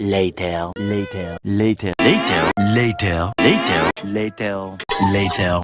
Later, later, later, later, later, later, later, later.